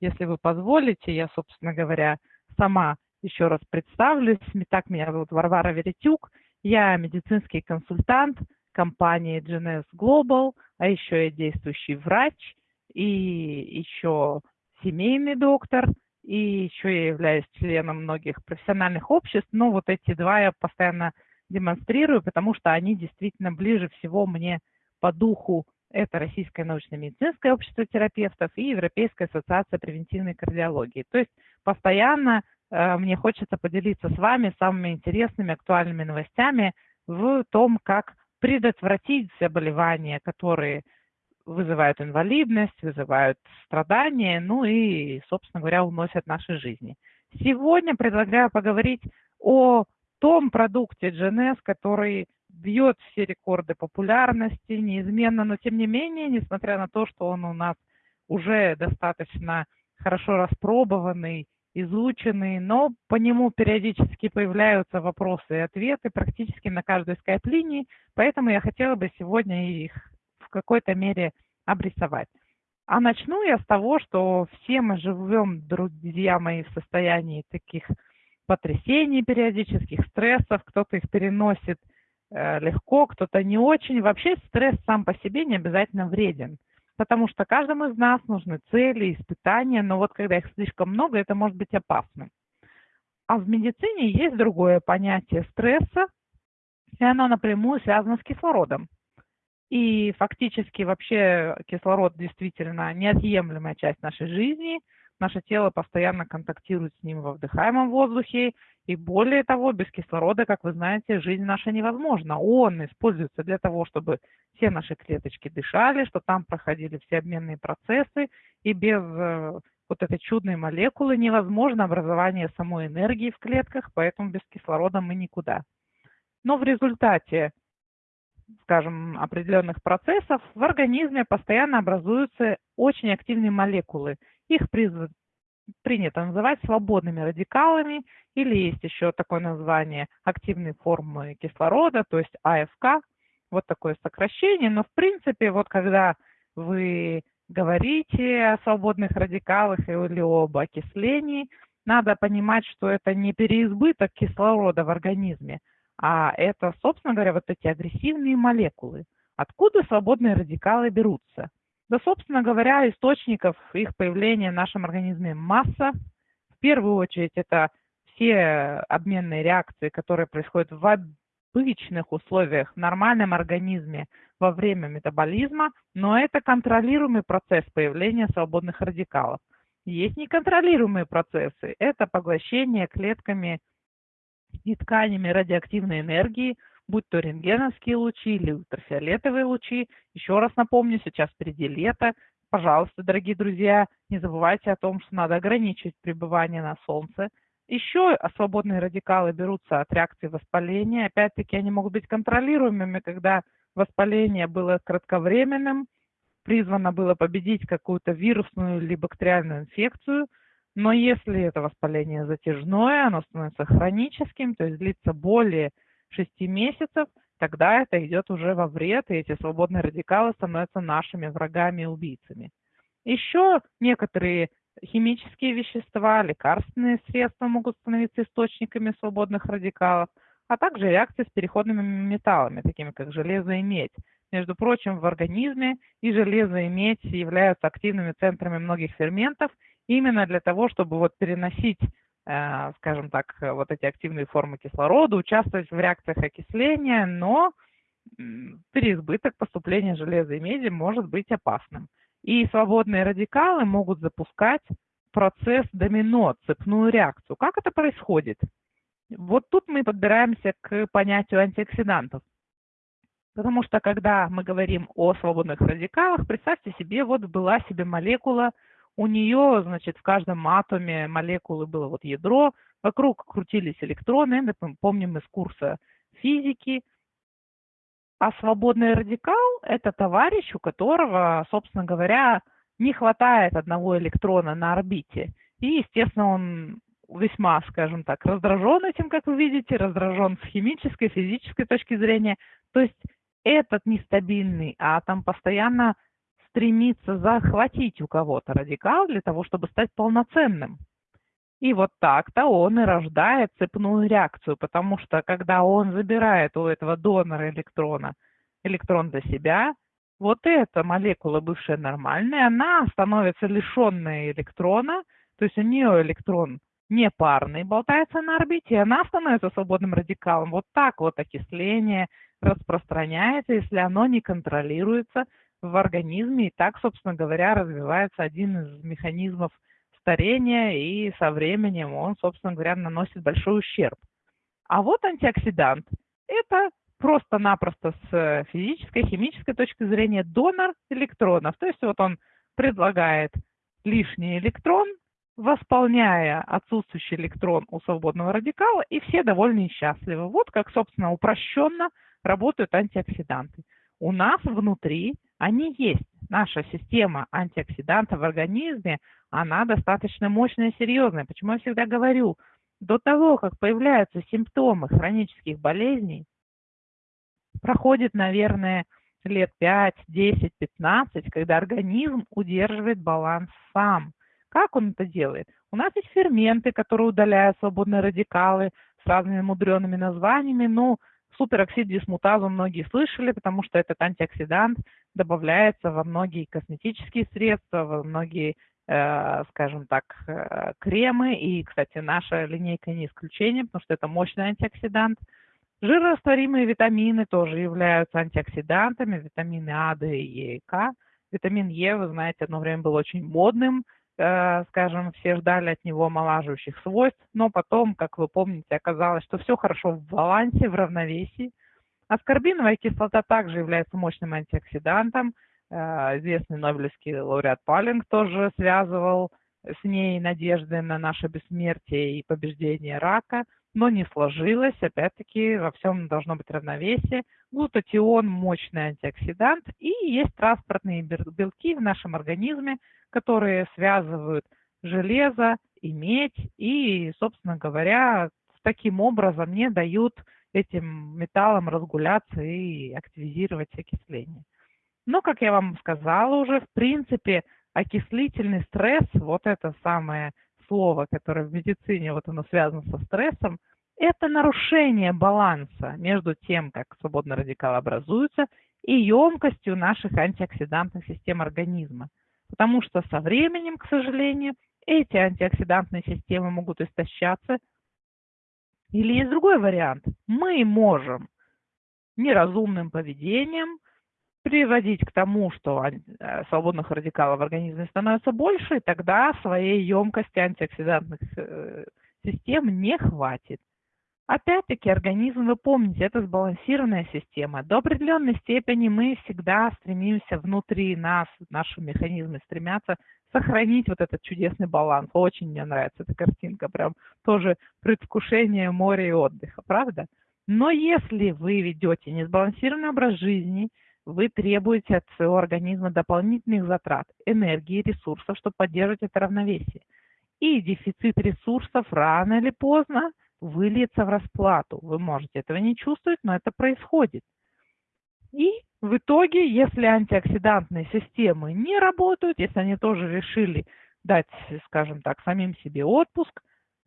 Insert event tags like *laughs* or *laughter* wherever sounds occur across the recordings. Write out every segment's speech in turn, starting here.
если вы позволите, я, собственно говоря, сама еще раз представлюсь. Так, меня зовут Варвара Веретюк. Я медицинский консультант компании GNS Global, а еще я действующий врач и еще семейный доктор, и еще я являюсь членом многих профессиональных обществ. Но вот эти два я постоянно демонстрирую, потому что они действительно ближе всего мне по духу. Это Российское научно-медицинское общество терапевтов и Европейская ассоциация превентивной кардиологии. То есть постоянно э, мне хочется поделиться с вами самыми интересными, актуальными новостями в том, как предотвратить заболевания, которые вызывают инвалидность, вызывают страдания, ну и, собственно говоря, уносят наши жизни. Сегодня предлагаю поговорить о том продукте GNS, который бьет все рекорды популярности неизменно, но тем не менее, несмотря на то, что он у нас уже достаточно хорошо распробованный, изученный, но по нему периодически появляются вопросы и ответы практически на каждой скайп-линии, поэтому я хотела бы сегодня их в какой-то мере обрисовать. А начну я с того, что все мы живем, друзья мои, в состоянии таких потрясений периодических, стрессов, кто-то их переносит легко, кто-то не очень. Вообще стресс сам по себе не обязательно вреден, потому что каждому из нас нужны цели, испытания, но вот когда их слишком много, это может быть опасным. А в медицине есть другое понятие стресса, и оно напрямую связано с кислородом. И фактически вообще кислород действительно неотъемлемая часть нашей жизни – Наше тело постоянно контактирует с ним во вдыхаемом воздухе, и более того, без кислорода, как вы знаете, жизнь наша невозможна. Он используется для того, чтобы все наши клеточки дышали, что там проходили все обменные процессы, и без э, вот этой чудной молекулы невозможно образование самой энергии в клетках, поэтому без кислорода мы никуда. Но в результате, скажем, определенных процессов в организме постоянно образуются очень активные молекулы, их принято называть свободными радикалами, или есть еще такое название активной формы кислорода, то есть АФК, вот такое сокращение. Но в принципе, вот когда вы говорите о свободных радикалах или об окислении, надо понимать, что это не переизбыток кислорода в организме, а это, собственно говоря, вот эти агрессивные молекулы. Откуда свободные радикалы берутся? Да, собственно говоря, источников их появления в нашем организме масса. В первую очередь это все обменные реакции, которые происходят в обычных условиях в нормальном организме во время метаболизма, но это контролируемый процесс появления свободных радикалов. Есть неконтролируемые процессы. Это поглощение клетками и тканями радиоактивной энергии – будь то рентгеновские лучи или ультрафиолетовые лучи. Еще раз напомню, сейчас впереди лето. Пожалуйста, дорогие друзья, не забывайте о том, что надо ограничивать пребывание на солнце. Еще свободные радикалы берутся от реакции воспаления. Опять-таки, они могут быть контролируемыми, когда воспаление было кратковременным, призвано было победить какую-то вирусную или бактериальную инфекцию. Но если это воспаление затяжное, оно становится хроническим, то есть длится более 6 месяцев, тогда это идет уже во вред, и эти свободные радикалы становятся нашими врагами и убийцами. Еще некоторые химические вещества, лекарственные средства могут становиться источниками свободных радикалов, а также реакции с переходными металлами, такими как железо и медь. Между прочим, в организме и железо, и медь являются активными центрами многих ферментов именно для того, чтобы вот переносить скажем так, вот эти активные формы кислорода, участвовать в реакциях окисления, но переизбыток поступления железа и меди может быть опасным. И свободные радикалы могут запускать процесс домино, цепную реакцию. Как это происходит? Вот тут мы подбираемся к понятию антиоксидантов. Потому что когда мы говорим о свободных радикалах, представьте себе, вот была себе молекула у нее, значит, в каждом атоме молекулы было вот ядро, вокруг крутились электроны, это мы помним из курса физики. А свободный радикал – это товарищ, у которого, собственно говоря, не хватает одного электрона на орбите. И, естественно, он весьма, скажем так, раздражен этим, как вы видите, раздражен с химической, физической точки зрения. То есть этот нестабильный атом постоянно стремится захватить у кого-то радикал для того, чтобы стать полноценным. И вот так-то он и рождает цепную реакцию, потому что когда он забирает у этого донора электрона электрон для себя, вот эта молекула, бывшая нормальная, она становится лишенной электрона, то есть у нее электрон не парный болтается на орбите, она становится свободным радикалом. Вот так вот окисление распространяется, если оно не контролируется в организме. И так, собственно говоря, развивается один из механизмов старения, и со временем он, собственно говоря, наносит большой ущерб. А вот антиоксидант – это просто-напросто с физической, химической точки зрения донор электронов. То есть вот он предлагает лишний электрон, восполняя отсутствующий электрон у свободного радикала, и все довольны и счастливы. Вот как, собственно, упрощенно работают антиоксиданты. У нас внутри они есть. Наша система антиоксидантов в организме, она достаточно мощная и серьезная. Почему я всегда говорю, до того, как появляются симптомы хронических болезней, проходит, наверное, лет 5, 10, 15, когда организм удерживает баланс сам. Как он это делает? У нас есть ферменты, которые удаляют свободные радикалы с разными мудреными названиями. Ну, супероксид дисмутазу многие слышали, потому что этот антиоксидант добавляется во многие косметические средства, во многие, э, скажем так, э, кремы. И, кстати, наша линейка не исключение, потому что это мощный антиоксидант – Жирорастворимые витамины тоже являются антиоксидантами, витамины А, Д, Е и К. Витамин Е, вы знаете, одно время был очень модным, э, скажем, все ждали от него омолаживающих свойств, но потом, как вы помните, оказалось, что все хорошо в балансе, в равновесии. Аскорбиновая кислота также является мощным антиоксидантом. Э, известный Нобелевский лауреат Палинг тоже связывал с ней надежды на наше бессмертие и побеждение рака – но не сложилось. Опять-таки во всем должно быть равновесие. Глутатион – мощный антиоксидант. И есть транспортные белки в нашем организме, которые связывают железо и медь. И, собственно говоря, таким образом не дают этим металлам разгуляться и активизировать окисление. Но, как я вам сказала уже, в принципе, окислительный стресс, вот это самое слово, которое в медицине вот оно связано со стрессом, это нарушение баланса между тем, как свободные радикалы образуются, и емкостью наших антиоксидантных систем организма. Потому что со временем, к сожалению, эти антиоксидантные системы могут истощаться. Или есть другой вариант. Мы можем неразумным поведением приводить к тому, что э, свободных радикалов в организме становится больше, и тогда своей емкости антиоксидантных э, систем не хватит. Опять-таки организм, вы помните, это сбалансированная система. До определенной степени мы всегда стремимся внутри нас, наши механизмы стремятся сохранить вот этот чудесный баланс. Очень мне нравится эта картинка, прям тоже предвкушение моря и отдыха, правда? Но если вы ведете несбалансированный образ жизни, вы требуете от своего организма дополнительных затрат, энергии, ресурсов, чтобы поддерживать это равновесие. И дефицит ресурсов рано или поздно выльется в расплату. Вы можете этого не чувствовать, но это происходит. И в итоге, если антиоксидантные системы не работают, если они тоже решили дать, скажем так, самим себе отпуск,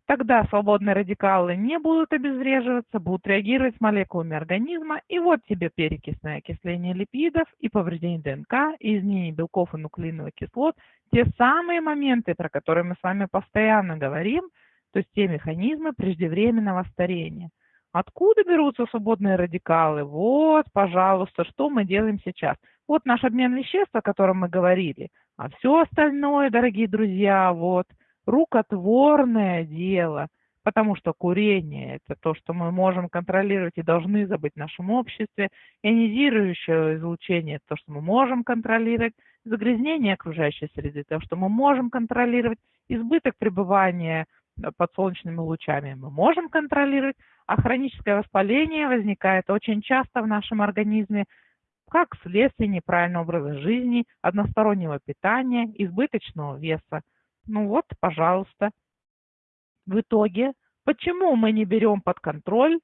Тогда свободные радикалы не будут обезвреживаться, будут реагировать с молекулами организма, и вот тебе перекисное окисление липидов и повреждение ДНК, и изменение белков и нуклеиновых кислот, те самые моменты, про которые мы с вами постоянно говорим, то есть те механизмы преждевременного старения. Откуда берутся свободные радикалы? Вот, пожалуйста, что мы делаем сейчас. Вот наш обмен веществ, о котором мы говорили. А все остальное, дорогие друзья, вот – рукотворное дело, потому что курение – это то, что мы можем контролировать и должны забыть в нашем обществе, ионизирующее излучение – это то, что мы можем контролировать, загрязнение окружающей среды – то, что мы можем контролировать, избыток пребывания под солнечными лучами мы можем контролировать, а хроническое воспаление возникает очень часто в нашем организме как следствие неправильного образа жизни, одностороннего питания, избыточного веса. Ну вот, пожалуйста. В итоге, почему мы не берем под контроль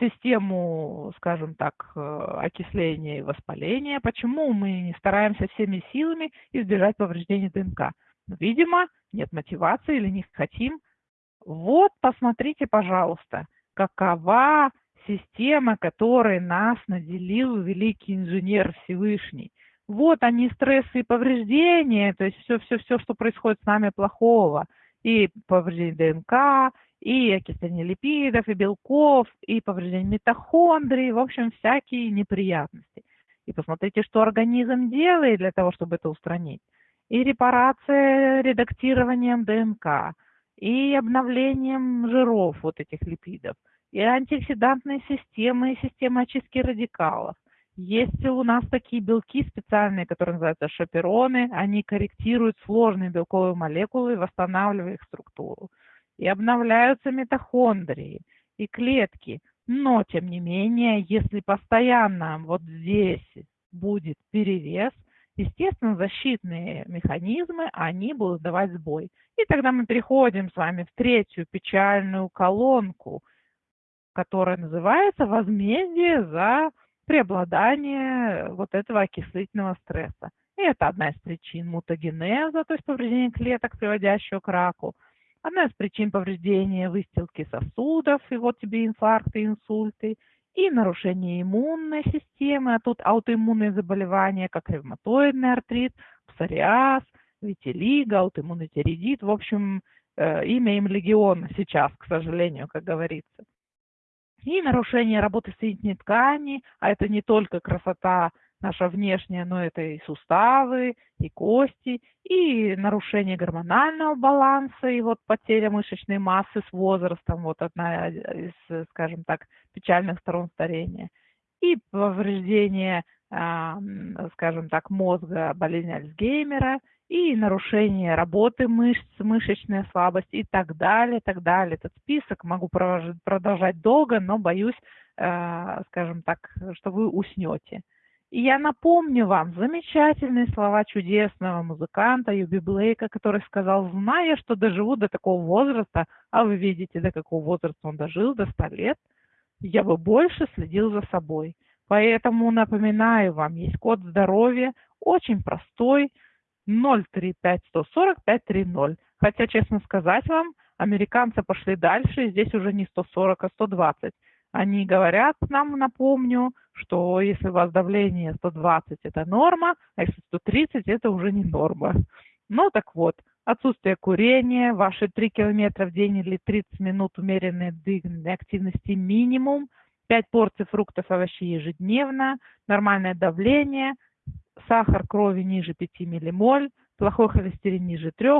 систему, скажем так, э, окисления и воспаления, почему мы не стараемся всеми силами избежать повреждения ДНК. Видимо, нет мотивации или не хотим. Вот, посмотрите, пожалуйста, какова система, которой нас наделил великий инженер Всевышний. Вот они, стрессы и повреждения, то есть все-все-все, что происходит с нами плохого. И повреждение ДНК, и окисление липидов, и белков, и повреждение митохондрий, в общем, всякие неприятности. И посмотрите, что организм делает для того, чтобы это устранить. И репарация редактированием ДНК, и обновлением жиров вот этих липидов, и антиоксидантные системы, и система очистки радикалов. Есть у нас такие белки специальные, которые называются шапероны. Они корректируют сложные белковые молекулы, восстанавливая их структуру и обновляются митохондрии и клетки. Но, тем не менее, если постоянно вот здесь будет перевес, естественно, защитные механизмы, они будут давать сбой. И тогда мы переходим с вами в третью печальную колонку, которая называется возмездие за преобладание вот этого окислительного стресса. И это одна из причин мутагенеза, то есть повреждения клеток, приводящего к раку – Одна из причин повреждения выстилки сосудов, и вот тебе инфаркты, инсульты, и нарушение иммунной системы, а тут аутоиммунные заболевания, как ревматоидный артрит, псориаз, витилиго, аутоиммунный тиреидит. В общем, э, имя им легион сейчас, к сожалению, как говорится. И нарушение работы соединительной ткани, а это не только красота наша внешняя, но это и суставы, и кости, и нарушение гормонального баланса, и вот потеря мышечной массы с возрастом, вот одна из, скажем так, печальных сторон старения, и повреждение, скажем так, мозга, болезнь Альцгеймера, и нарушение работы мышц, мышечная слабость и так далее, так далее. Этот список могу продолжать долго, но боюсь, э, скажем так, что вы уснете. И я напомню вам замечательные слова чудесного музыканта Юби Блейка, который сказал, зная, что доживу до такого возраста, а вы видите, до какого возраста он дожил, до 100 лет, я бы больше следил за собой. Поэтому напоминаю вам, есть код здоровья, очень простой, 035-140-530. Хотя, честно сказать вам, американцы пошли дальше, здесь уже не 140, а 120. Они говорят нам, напомню, что если у вас давление 120 это норма, а если 130 это уже не норма. Ну так вот, отсутствие курения, ваши 3 километра в день или 30 минут умеренной двигательной активности минимум, 5 порций фруктов и овощей ежедневно, нормальное давление, сахар крови ниже 5 миллимоль, плохой холестерин ниже 3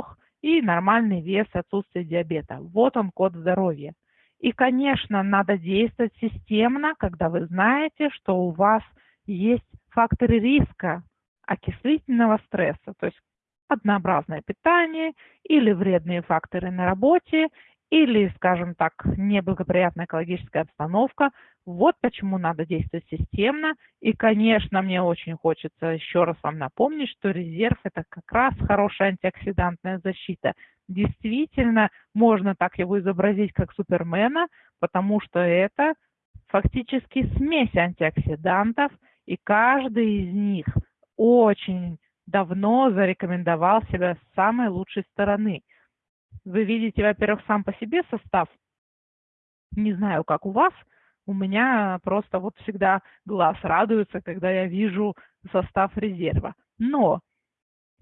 и нормальный вес, отсутствие диабета. Вот он код здоровья. И, конечно, надо действовать системно, когда вы знаете, что у вас есть факторы риска окислительного стресса, то есть однообразное питание или вредные факторы на работе, или, скажем так, неблагоприятная экологическая обстановка. Вот почему надо действовать системно. И, конечно, мне очень хочется еще раз вам напомнить, что резерв – это как раз хорошая антиоксидантная защита действительно можно так его изобразить как супермена, потому что это фактически смесь антиоксидантов, и каждый из них очень давно зарекомендовал себя с самой лучшей стороны. Вы видите, во-первых, сам по себе состав. Не знаю, как у вас, у меня просто вот всегда глаз радуется, когда я вижу состав резерва. Но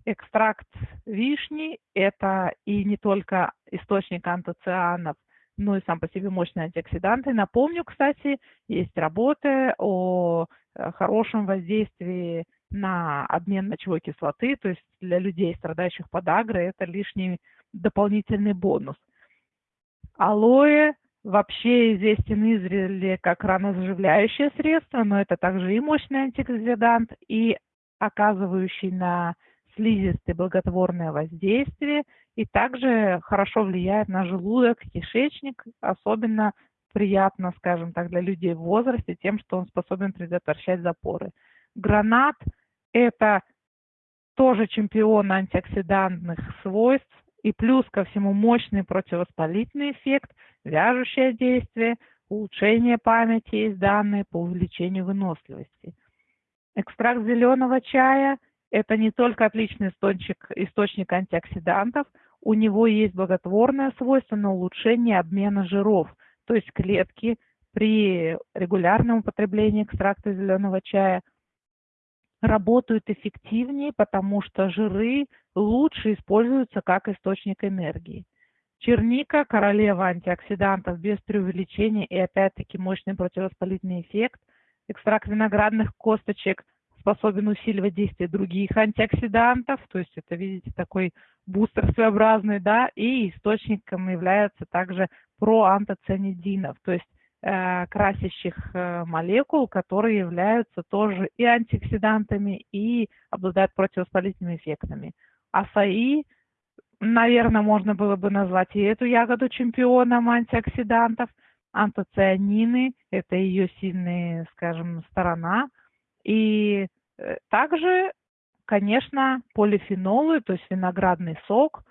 экстракт вишни – это и не только источник антоцианов, но и сам по себе мощные антиоксиданты. Напомню, кстати, есть работы о э, хорошем воздействии на обмен мочевой кислоты, то есть для людей, страдающих подагрой, это лишний дополнительный бонус. Алоэ вообще известен издревле как ранозаживляющее средство, но это также и мощный антиоксидант, и оказывающий на слизистое благотворное воздействие и также хорошо влияет на желудок, кишечник, особенно приятно, скажем так, для людей в возрасте тем, что он способен предотвращать запоры. Гранат – это тоже чемпион антиоксидантных свойств и плюс ко всему мощный противовоспалительный эффект, вяжущее действие, улучшение памяти есть данные по увеличению выносливости. Экстракт зеленого чая – это не только отличный источник, источник антиоксидантов, у него есть благотворное свойство на улучшение обмена жиров, то есть клетки при регулярном употреблении экстракта зеленого чая работают эффективнее, потому что жиры лучше используются как источник энергии. Черника – королева антиоксидантов без преувеличения и опять-таки мощный противовоспалительный эффект. Экстракт виноградных косточек способен усиливать действие других антиоксидантов, то есть это, видите, такой бустер своеобразный, да, и источником является также проантоцианидинов, то есть красящих э, молекул, которые являются тоже и антиоксидантами, и обладают противовоспалительными эффектами. Асаи наверное, можно было бы назвать и эту ягоду чемпионом антиоксидантов. Антоцианины – это ее сильная, скажем, сторона. И э, также, конечно, полифенолы, то есть виноградный сок.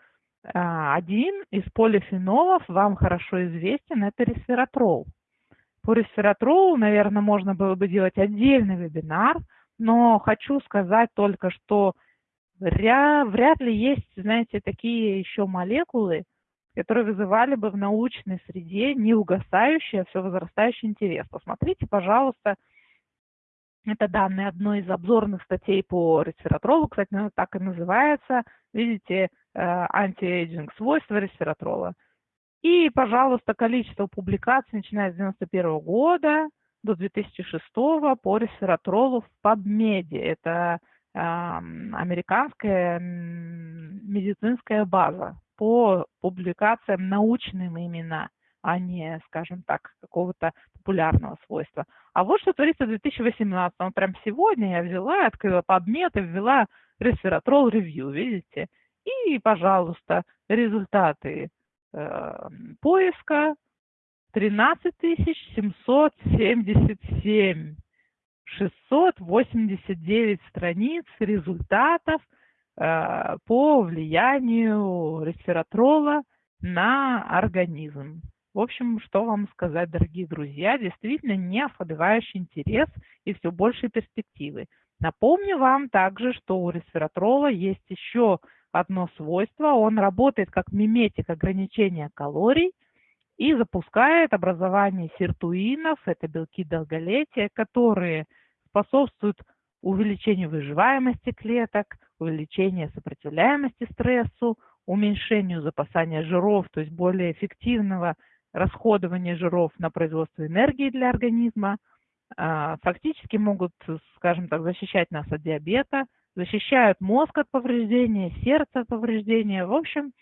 Один из полифенолов вам хорошо известен – это ресвератрол. По ресвератролу, наверное, можно было бы делать отдельный вебинар, но хочу сказать только, что Вряд, ли есть, знаете, такие еще молекулы, которые вызывали бы в научной среде неугасающий, а все возрастающий интерес. Посмотрите, пожалуйста, это данные одной из обзорных статей по ресвератролу, кстати, она так и называется. Видите, э, anti-aging свойства ресвератрола. И, пожалуйста, количество публикаций, начиная с 1991 года до 2006 по ресвератролу в PubMed. Это американская медицинская база по публикациям научным именно, а не, скажем так, какого-то популярного свойства. А вот что творится в 2018. -м. Прям сегодня я взяла, открыла PubMed и ввела Resveratrol Review, видите? И, пожалуйста, результаты э, поиска 13 777 689 страниц результатов э, по влиянию ресвератрола на организм. В общем, что вам сказать, дорогие друзья, действительно не ослабевающий интерес и все больше перспективы. Напомню вам также, что у ресвератрола есть еще одно свойство. Он работает как миметик ограничения калорий – и запускает образование сиртуинов, это белки долголетия, которые способствуют увеличению выживаемости клеток, увеличению сопротивляемости стрессу, уменьшению запасания жиров, то есть более эффективного расходования жиров на производство энергии для организма, а, фактически могут, скажем так, защищать нас от диабета, защищают мозг от повреждения, сердце от повреждения. В общем,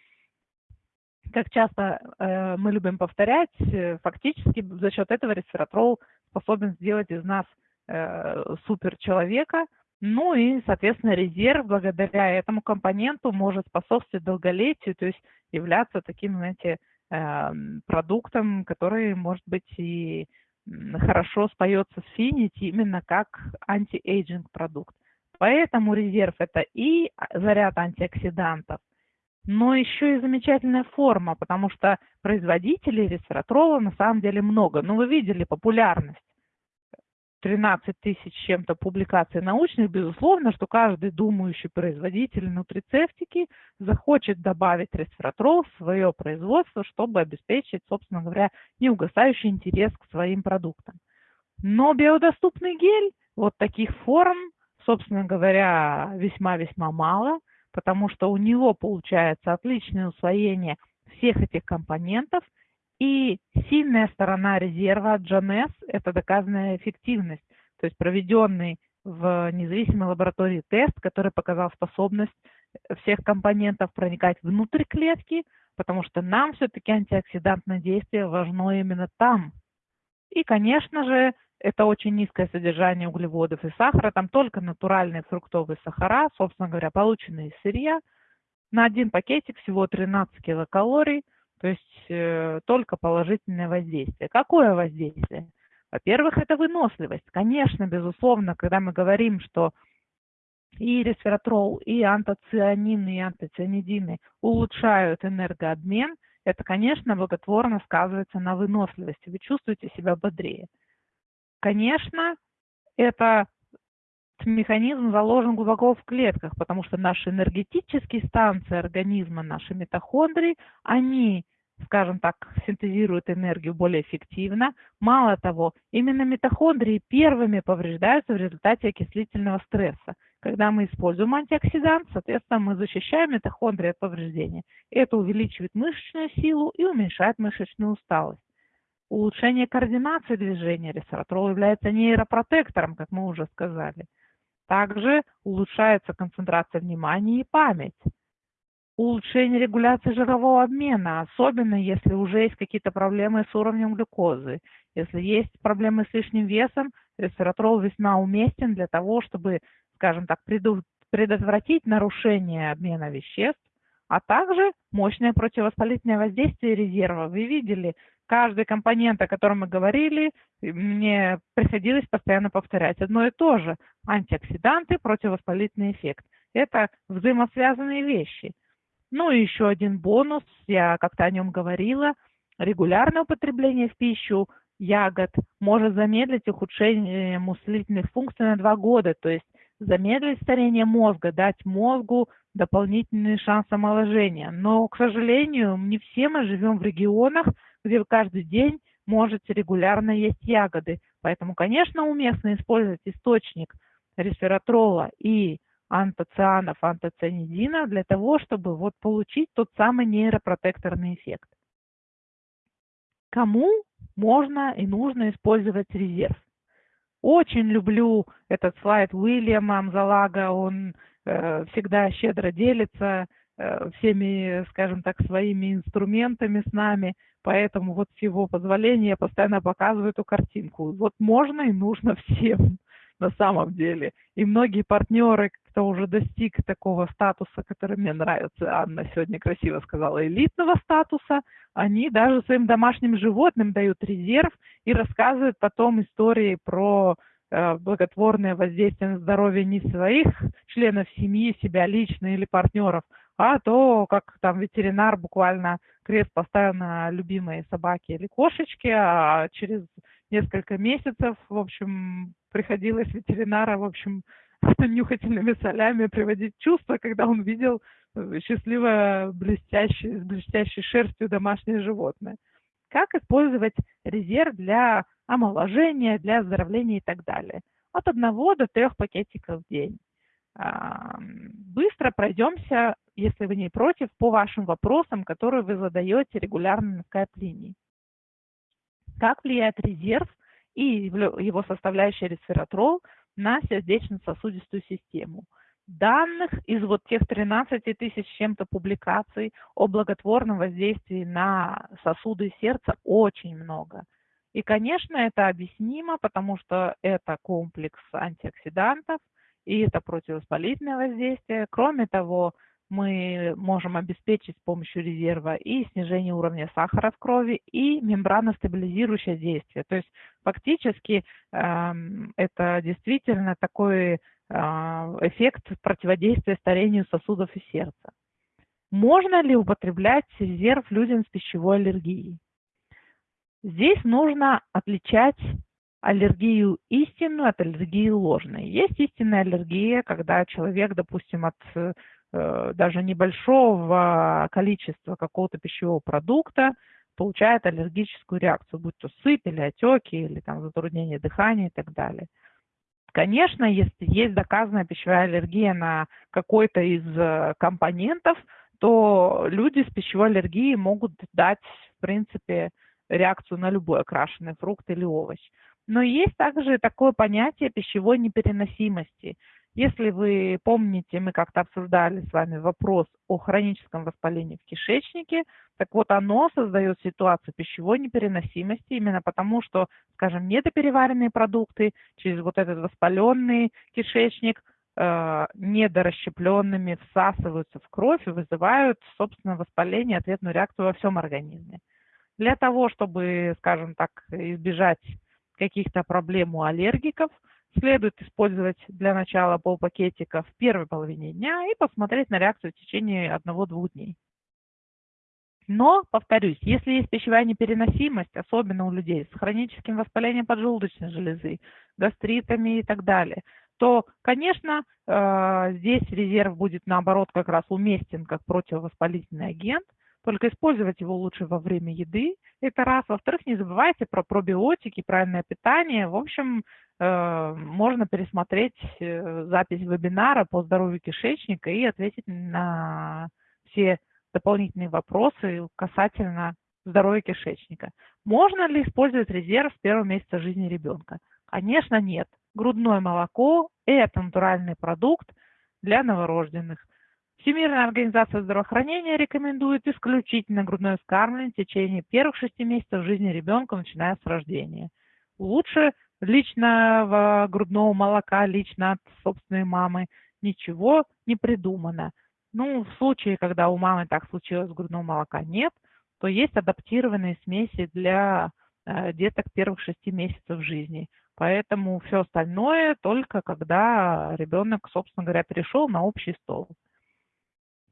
как часто э, мы любим повторять, э, фактически за счет этого ресвератрол способен сделать из нас э, суперчеловека, ну и, соответственно, резерв благодаря этому компоненту может способствовать долголетию, то есть являться таким, знаете, э, продуктом, который, может быть, и хорошо споется с Finiti именно как anti-aging продукт. Поэтому резерв это и заряд антиоксидантов, но еще и замечательная форма, потому что производителей ресвератрола на самом деле много. Ну, вы видели популярность. 13 тысяч чем-то публикаций научных, безусловно, что каждый думающий производитель нутрицептики захочет добавить ресвератрол в свое производство, чтобы обеспечить, собственно говоря, неугасающий интерес к своим продуктам. Но биодоступный гель вот таких форм, собственно говоря, весьма-весьма мало – потому что у него получается отличное усвоение всех этих компонентов, и сильная сторона резерва GNS – это доказанная эффективность, то есть проведенный в независимой лаборатории тест, который показал способность всех компонентов проникать внутрь клетки, потому что нам все-таки антиоксидантное действие важно именно там. И, конечно же, это очень низкое содержание углеводов и сахара, там только натуральные фруктовые сахара, собственно говоря, полученные из сырья. На один пакетик всего 13 килокалорий, то есть э, только положительное воздействие. Какое воздействие? Во-первых, это выносливость. Конечно, безусловно, когда мы говорим, что и ресвератрол, и антоцианины, и антоцианидины улучшают энергообмен, это, конечно, благотворно сказывается на выносливости. Вы чувствуете себя бодрее. Конечно, это механизм заложен глубоко в клетках, потому что наши энергетические станции организма, наши митохондрии, они скажем так, синтезируют энергию более эффективно. Мало того, именно митохондрии первыми повреждаются в результате окислительного стресса. Когда мы используем антиоксидант, соответственно, мы защищаем митохондрии от повреждения. Это увеличивает мышечную силу и уменьшает мышечную усталость. Улучшение координации движения ресвeraтрол является нейропротектором, как мы уже сказали. Также улучшается концентрация внимания и память улучшение регуляции жирового обмена, особенно если уже есть какие-то проблемы с уровнем глюкозы. Если есть проблемы с лишним весом, ресвератрол весьма уместен для того, чтобы, скажем так, предотвратить нарушение обмена веществ, а также мощное противовоспалительное воздействие резерва. Вы видели, каждый компонент, о котором мы говорили, мне приходилось постоянно повторять одно и то же. Антиоксиданты, противовоспалительный эффект. Это взаимосвязанные вещи. Ну и еще один бонус, я как-то о нем говорила, регулярное употребление в пищу ягод может замедлить ухудшение мыслительных функций на два года, то есть замедлить старение мозга, дать мозгу дополнительный шанс омоложения. Но, к сожалению, не все мы живем в регионах, где каждый день можете регулярно есть ягоды. Поэтому, конечно, уместно использовать источник ресвератрола и антоцианов, антоцианидина для того, чтобы вот получить тот самый нейропротекторный эффект. Кому можно и нужно использовать резерв? Очень люблю этот слайд Уильяма Амзалага, он э, всегда щедро делится э, всеми, скажем так, своими инструментами с нами, поэтому вот с его позволения я постоянно показываю эту картинку. Вот можно и нужно всем на самом деле. И многие партнеры, кто уже достиг такого статуса, который мне нравится, Анна сегодня красиво сказала, элитного статуса, они даже своим домашним животным дают резерв и рассказывают потом истории про э, благотворное воздействие на здоровье не своих членов семьи, себя лично или партнеров, а то, как там ветеринар буквально крест поставил на любимые собаки или кошечки, а через несколько месяцев, в общем, приходилось ветеринара, в общем, *laughs* нюхательными солями приводить чувство, когда он видел э, счастливое, блестящее, с блестящей шерстью домашнее животное. Как использовать резерв для омоложения, для оздоровления и так далее. От одного до трех пакетиков в день. Быстро пройдемся, если вы не против, по вашим вопросам, которые вы задаете регулярно на скайп-линии. Как влияет резерв и его составляющая ресвератрол на сердечно-сосудистую систему? Данных из вот тех 13 тысяч чем-то публикаций о благотворном воздействии на сосуды сердца очень много. И, конечно, это объяснимо, потому что это комплекс антиоксидантов, и это противовоспалительное воздействие. Кроме того, мы можем обеспечить с помощью резерва и снижение уровня сахара в крови, и мембраностабилизирующее действие. То есть фактически э, это действительно такой э, эффект противодействия старению сосудов и сердца. Можно ли употреблять резерв людям с пищевой аллергией? Здесь нужно отличать аллергию истинную от аллергии ложной. Есть истинная аллергия, когда человек, допустим, от Э, даже небольшого количества какого-то пищевого продукта получает аллергическую реакцию, будь то сыпь или отеки, или там затруднение дыхания и так далее. Конечно, если есть доказанная пищевая аллергия на какой-то из э, компонентов, то люди с пищевой аллергией могут дать, в принципе, реакцию на любой окрашенный фрукт или овощ. Но есть также такое понятие пищевой непереносимости. Если вы помните, мы как-то обсуждали с вами вопрос о хроническом воспалении в кишечнике, так вот оно создает ситуацию пищевой непереносимости именно потому, что, скажем, недопереваренные продукты через вот этот воспаленный кишечник э, недорасщепленными всасываются в кровь и вызывают, собственно, воспаление, ответную реакцию во всем организме. Для того, чтобы, скажем так, избежать каких-то проблем у аллергиков – Следует использовать для начала полпакетика в первой половине дня и посмотреть на реакцию в течение одного-двух дней. Но, повторюсь, если есть пищевая непереносимость, особенно у людей с хроническим воспалением поджелудочной железы, гастритами и так далее, то, конечно, э, здесь резерв будет, наоборот, как раз уместен как противовоспалительный агент, только использовать его лучше во время еды, это раз. Во-вторых, не забывайте про пробиотики, правильное питание. В общем, можно пересмотреть э, запись вебинара по здоровью кишечника и ответить на все дополнительные вопросы касательно здоровья кишечника. Можно ли использовать резерв с первого месяца жизни ребенка? Конечно, нет. Грудное молоко – это натуральный продукт для новорожденных. Всемирная организация здравоохранения рекомендует исключительно грудное вскармливание в течение первых шести месяцев жизни ребенка, начиная с рождения. Лучше личного грудного молока, лично от собственной мамы, ничего не придумано. Ну, в случае, когда у мамы так случилось, грудного молока нет, то есть адаптированные смеси для э, деток первых шести месяцев жизни. Поэтому все остальное только когда ребенок, собственно говоря, перешел на общий стол.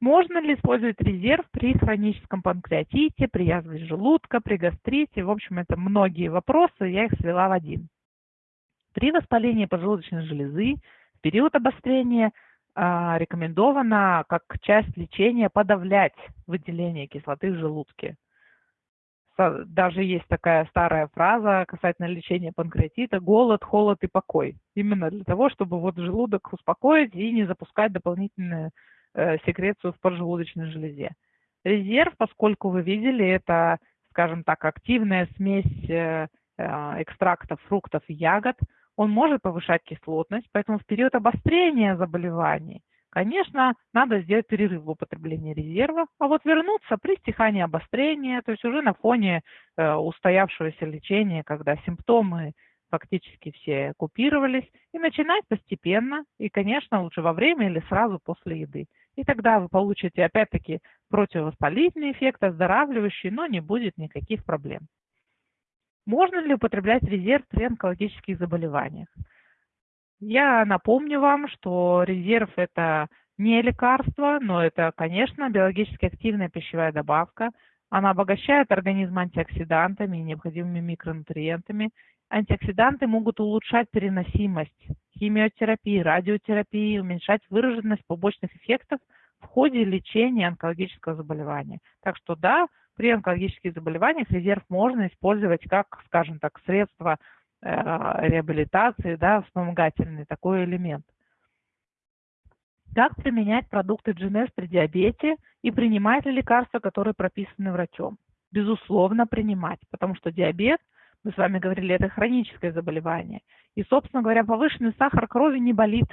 Можно ли использовать резерв при хроническом панкреатите, при язве желудка, при гастрите? В общем, это многие вопросы, я их свела в один. При воспалении поджелудочной железы в период обострения а, рекомендовано как часть лечения подавлять выделение кислоты в желудке. Даже есть такая старая фраза касательно лечения панкреатита – голод, холод и покой. Именно для того, чтобы вот желудок успокоить и не запускать дополнительную э, секрецию в поджелудочной железе. Резерв, поскольку вы видели, это, скажем так, активная смесь э, э, экстрактов фруктов и ягод – он может повышать кислотность, поэтому в период обострения заболеваний, конечно, надо сделать перерыв в употреблении резерва, а вот вернуться при стихании обострения, то есть уже на фоне э, устоявшегося лечения, когда симптомы фактически все купировались, и начинать постепенно, и, конечно, лучше во время или сразу после еды. И тогда вы получите, опять-таки, противовоспалительный эффект, оздоравливающий, но не будет никаких проблем. Можно ли употреблять резерв при онкологических заболеваниях? Я напомню вам, что резерв – это не лекарство, но это, конечно, биологически активная пищевая добавка. Она обогащает организм антиоксидантами и необходимыми микронутриентами. Антиоксиданты могут улучшать переносимость химиотерапии, радиотерапии, уменьшать выраженность побочных эффектов в ходе лечения онкологического заболевания. Так что да, при онкологических заболеваниях резерв можно использовать как, скажем так, средство э, реабилитации, да, вспомогательный такой элемент. Как применять продукты GNS при диабете и принимать ли лекарства, которые прописаны врачом? Безусловно, принимать, потому что диабет, мы с вами говорили, это хроническое заболевание. И, собственно говоря, повышенный сахар крови не болит,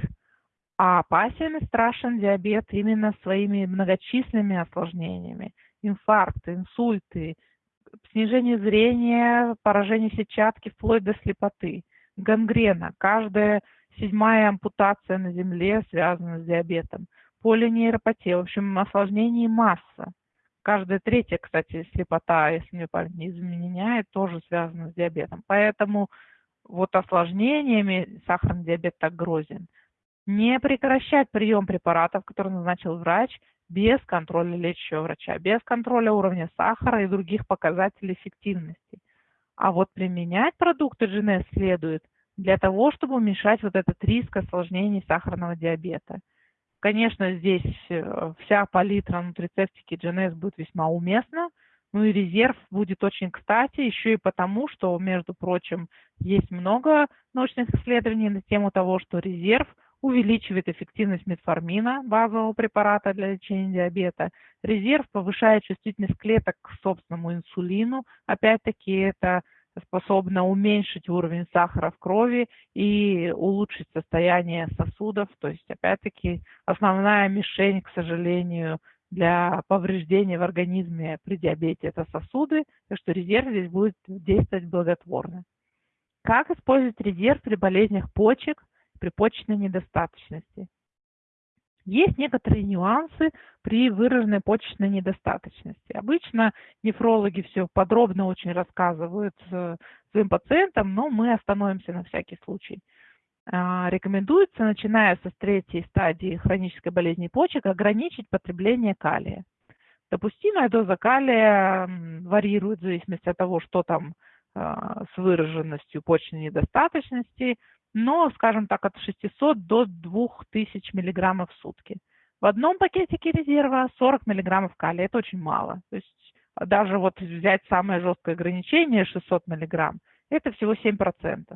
а опасен и страшен диабет именно своими многочисленными осложнениями – инфаркты, инсульты, снижение зрения, поражение сетчатки вплоть до слепоты, гангрена, каждая седьмая ампутация на Земле связана с диабетом, полинейропатия, в общем, осложнений масса. Каждая третья, кстати, слепота, если мне память не изменяет, тоже связана с диабетом. Поэтому вот осложнениями сахарный диабет так грозен. Не прекращать прием препаратов, которые назначил врач, без контроля лечащего врача, без контроля уровня сахара и других показателей эффективности. А вот применять продукты GNS следует для того, чтобы уменьшать вот этот риск осложнений сахарного диабета. Конечно, здесь э, вся палитра нутрицептики GNS будет весьма уместна, ну и резерв будет очень кстати, еще и потому, что, между прочим, есть много научных исследований на тему того, что резерв – увеличивает эффективность метформина, базового препарата для лечения диабета. Резерв повышает чувствительность клеток к собственному инсулину. Опять-таки это способно уменьшить уровень сахара в крови и улучшить состояние сосудов. То есть, опять-таки, основная мишень, к сожалению, для повреждения в организме при диабете – это сосуды, так что резерв здесь будет действовать благотворно. Как использовать резерв при болезнях почек – при почечной недостаточности. Есть некоторые нюансы при выраженной почечной недостаточности. Обычно нефрологи все подробно очень рассказывают э, своим пациентам, но мы остановимся на всякий случай. А, рекомендуется, начиная со третьей стадии хронической болезни почек, ограничить потребление калия. Допустимая доза калия варьирует в зависимости от того, что там а, с выраженностью почечной недостаточности, но, скажем так, от 600 до 2000 миллиграммов в сутки. В одном пакетике резерва 40 миллиграммов калия, это очень мало. То есть даже вот взять самое жесткое ограничение 600 миллиграмм, это всего 7%.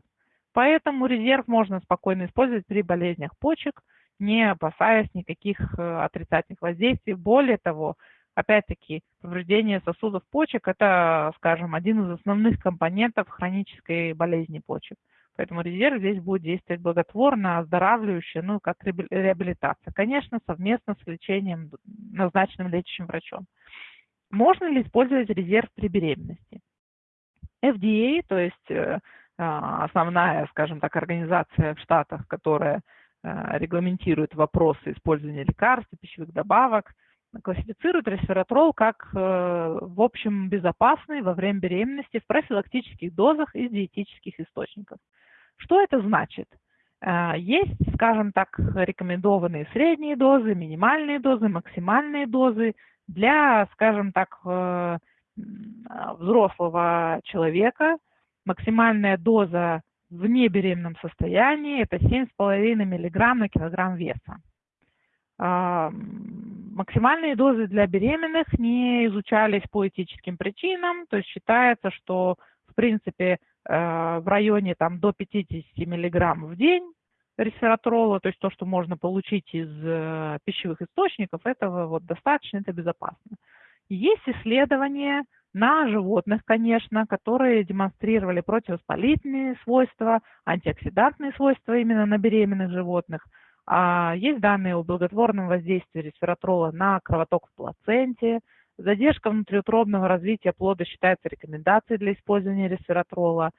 Поэтому резерв можно спокойно использовать при болезнях почек, не опасаясь никаких э, отрицательных воздействий. Более того, опять-таки, повреждение сосудов почек – это, скажем, один из основных компонентов хронической болезни почек. Поэтому резерв здесь будет действовать благотворно, оздоравливающе, ну, как реабилитация. Конечно, совместно с лечением, назначенным лечащим врачом. Можно ли использовать резерв при беременности? FDA, то есть э, а, основная, скажем так, организация в Штатах, которая э, регламентирует вопросы использования лекарств и пищевых добавок, классифицирует ресвератрол как, э, в общем, безопасный во время беременности в профилактических дозах из диетических источников. Что это значит? Э, есть, скажем так, рекомендованные средние дозы, минимальные дозы, максимальные дозы для, скажем так, э, взрослого человека. Максимальная доза в небеременном состоянии – это 7,5 мг на килограмм веса. Максимальные дозы для беременных не изучались по этическим причинам, то есть считается, что в принципе э, в районе там, до 50 мг в день ресвератрола, то есть то, что можно получить из э, пищевых источников, этого вот достаточно, это безопасно. Есть исследования на животных, конечно, которые демонстрировали противовоспалительные свойства, антиоксидантные свойства именно на беременных животных – есть данные о благотворном воздействии ресвератрола на кровоток в плаценте. Задержка внутриутробного развития плода считается рекомендацией для использования ресвератрола.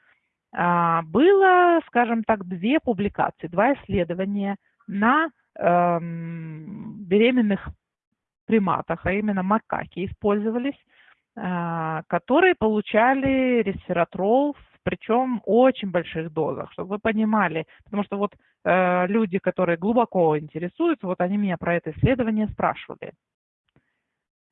А, было, скажем так, две публикации, два исследования на эм, беременных приматах, а именно макаки использовались, э, которые получали ресвератрол в причем очень больших дозах, чтобы вы понимали, потому что вот э, люди, которые глубоко интересуются, вот они меня про это исследование спрашивали.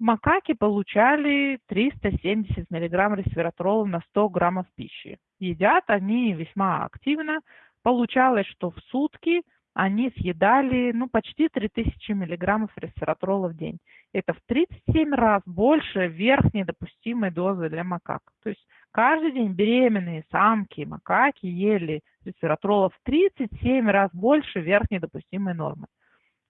Макаки получали 370 мг ресвератрола на 100 граммов пищи. Едят они весьма активно. Получалось, что в сутки они съедали ну, почти 3000 миллиграммов ресвератрола в день. Это в 37 раз больше верхней допустимой дозы для макак. То есть каждый день беременные самки, макаки ели ресвератрола в 37 раз больше верхней допустимой нормы.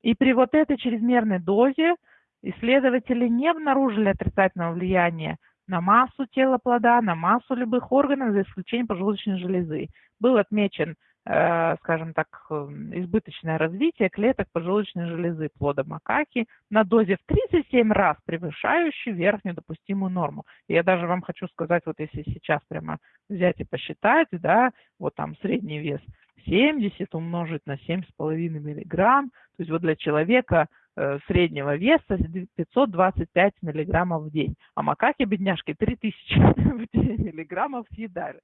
И при вот этой чрезмерной дозе исследователи не обнаружили отрицательного влияния на массу тела плода, на массу любых органов, за исключением поджелудочной железы. Был отмечен скажем так, эм, избыточное развитие клеток поджелудочной железы плода макаки на дозе в 37 раз превышающей верхнюю допустимую норму. Я даже вам хочу сказать, вот если сейчас прямо взять и посчитать, да, вот там средний вес 70 умножить на 7,5 миллиграмм, то есть вот для человека э, среднего веса 525 миллиграммов в день, а макаки, бедняжки, 3000 *laughs* миллиграммов съедали.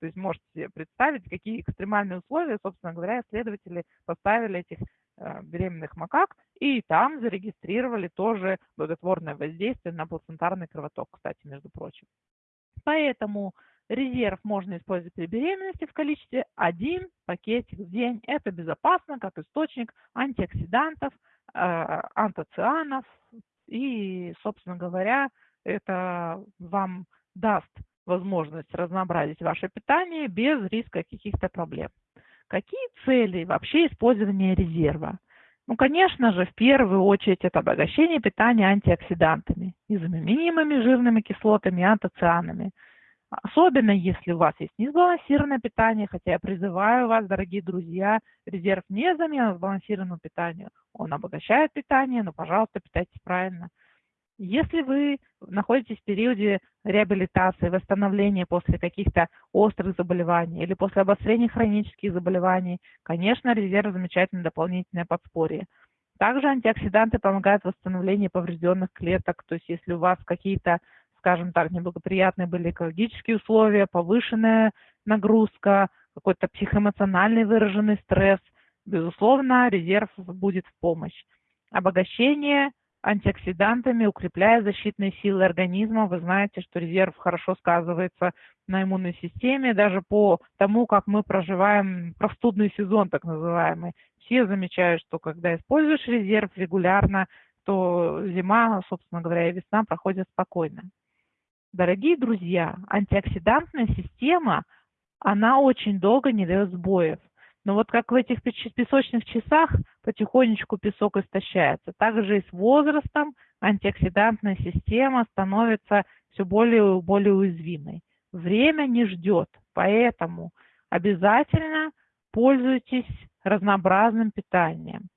То есть можете себе представить, какие экстремальные условия, собственно говоря, исследователи поставили этих э, беременных макак, и там зарегистрировали тоже благотворное воздействие на плацентарный кровоток, кстати, между прочим. Поэтому резерв можно использовать при беременности в количестве один пакетик в день. Это безопасно, как источник антиоксидантов, э, антоцианов, и, собственно говоря, это вам даст возможность разнообразить ваше питание без риска каких-то проблем. Какие цели вообще использования резерва? Ну, конечно же, в первую очередь это обогащение питания антиоксидантами, незаменимыми жирными кислотами и антоцианами. Особенно если у вас есть несбалансированное питание, хотя я призываю вас, дорогие друзья, резерв не замена сбалансированному питанию. Он обогащает питание, но, пожалуйста, питайтесь правильно – если вы находитесь в периоде реабилитации, восстановления после каких-то острых заболеваний или после обострения хронических заболеваний, конечно, резерв замечательное дополнительное подспорье. Также антиоксиданты помогают в восстановлении поврежденных клеток, то есть если у вас какие-то, скажем так, неблагоприятные были экологические условия, повышенная нагрузка, какой-то психоэмоциональный выраженный стресс, безусловно, резерв будет в помощь. Обогащение антиоксидантами, укрепляя защитные силы организма. Вы знаете, что резерв хорошо сказывается на иммунной системе, даже по тому, как мы проживаем простудный сезон, так называемый. Все замечают, что когда используешь резерв регулярно, то зима, собственно говоря, и весна проходят спокойно. Дорогие друзья, антиоксидантная система, она очень долго не дает сбоев. Но вот как в этих песочных часах потихонечку песок истощается, так же и с возрастом антиоксидантная система становится все более и более уязвимой. Время не ждет, поэтому обязательно пользуйтесь разнообразным питанием.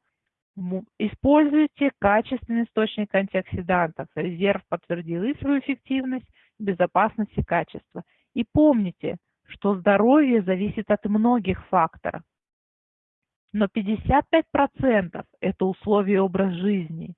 Используйте качественный источник антиоксидантов. Резерв подтвердил и свою эффективность, безопасность и качество. И помните, что здоровье зависит от многих факторов. Но 55% это условия образ жизни.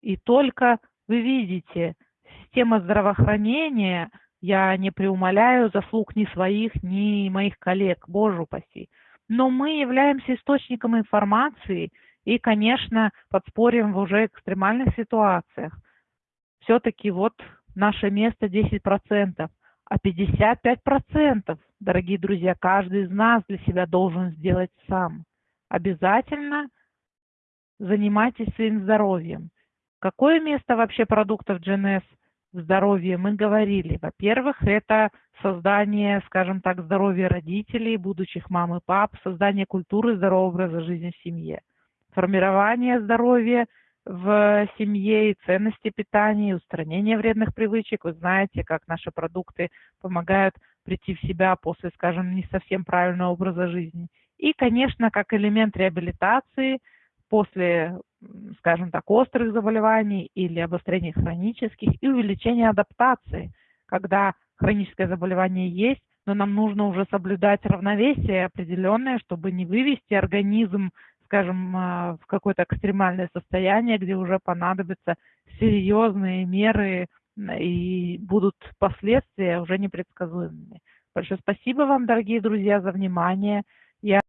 И только вы видите, система здравоохранения, я не преумоляю заслуг ни своих, ни моих коллег, боже упаси, но мы являемся источником информации и, конечно, подспорьем в уже экстремальных ситуациях. Все-таки вот наше место 10%, а 55%, дорогие друзья, каждый из нас для себя должен сделать сам. Обязательно занимайтесь своим здоровьем. Какое место вообще продуктов GNS в здоровье мы говорили? Во-первых, это создание, скажем так, здоровья родителей, будущих мам и пап, создание культуры здорового образа жизни в семье, формирование здоровья в семье и ценности питания, устранение вредных привычек. Вы знаете, как наши продукты помогают прийти в себя после, скажем, не совсем правильного образа жизни. И, конечно, как элемент реабилитации после, скажем так, острых заболеваний или обострений хронических и увеличения адаптации, когда хроническое заболевание есть, но нам нужно уже соблюдать равновесие определенное, чтобы не вывести организм скажем, а, в какое-то экстремальное состояние, где уже понадобятся серьезные меры и будут последствия уже непредсказуемыми. Большое спасибо вам, дорогие друзья, за внимание. Я